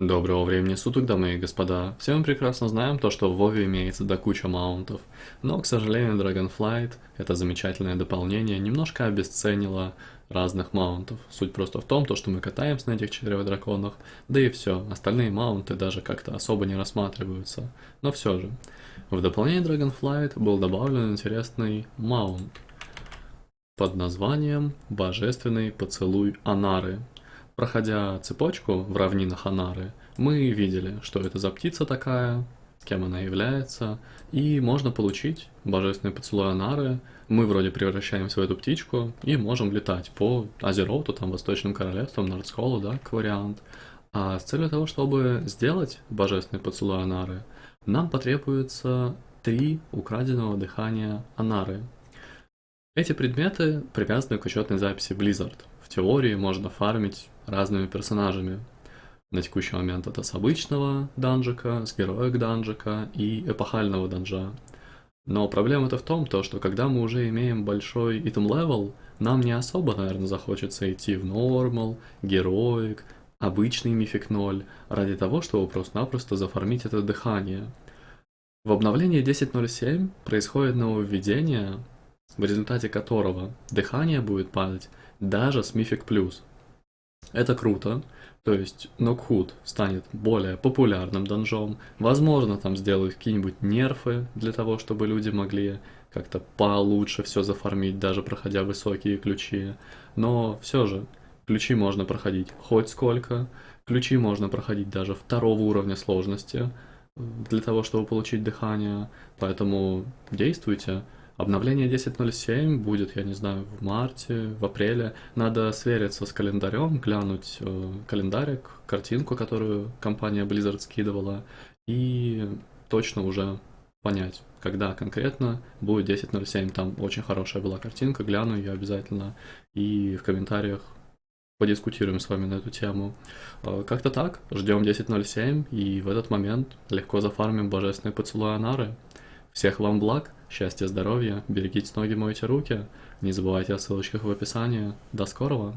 Доброго времени суток, дамы и господа. Все мы прекрасно знаем то, что в Вове имеется до куча маунтов. Но, к сожалению, Dragonflight, это замечательное дополнение, немножко обесценило разных маунтов. Суть просто в том, то, что мы катаемся на этих четырех драконах, да и все, остальные маунты даже как-то особо не рассматриваются. Но все же, в дополнение Dragonflight был добавлен интересный маунт под названием «Божественный поцелуй Анары». Проходя цепочку в равнинах Анары, мы видели, что это за птица такая, кем она является, и можно получить божественный поцелуй Анары. Мы вроде превращаемся в эту птичку и можем летать по Азероуту, там, Восточным Королевствам, Нордсколу, да, как вариант. А с целью того, чтобы сделать божественный поцелуй Анары, нам потребуется три украденного дыхания Анары. Эти предметы привязаны к учетной записи Blizzard. В теории можно фармить разными персонажами. На текущий момент это с обычного данжика, с героек данжика и эпохального данжа. Но проблема-то в том, то, что когда мы уже имеем большой item level, нам не особо, наверное, захочется идти в normal, heroic, обычный mythic 0, ради того, чтобы просто-напросто зафармить это дыхание. В обновлении 10.07 происходит нововведение, в результате которого дыхание будет падать даже с мифик плюс. Это круто, то есть Нокхуд станет более популярным донжом, возможно там сделают какие-нибудь нерфы для того, чтобы люди могли как-то получше все зафармить, даже проходя высокие ключи, но все же ключи можно проходить хоть сколько, ключи можно проходить даже второго уровня сложности для того, чтобы получить дыхание, поэтому действуйте. Обновление 10.07 будет, я не знаю, в марте, в апреле. Надо свериться с календарем, глянуть э, календарик, картинку, которую компания Blizzard скидывала, и точно уже понять, когда конкретно будет 10.07. Там очень хорошая была картинка, гляну ее обязательно, и в комментариях подискутируем с вами на эту тему. Э, как-то так, ждем 10.07, и в этот момент легко зафармим божественные поцелуи Анары. Всех вам благ, счастья, здоровья, берегите ноги, мойте руки. Не забывайте о ссылочках в описании. До скорого!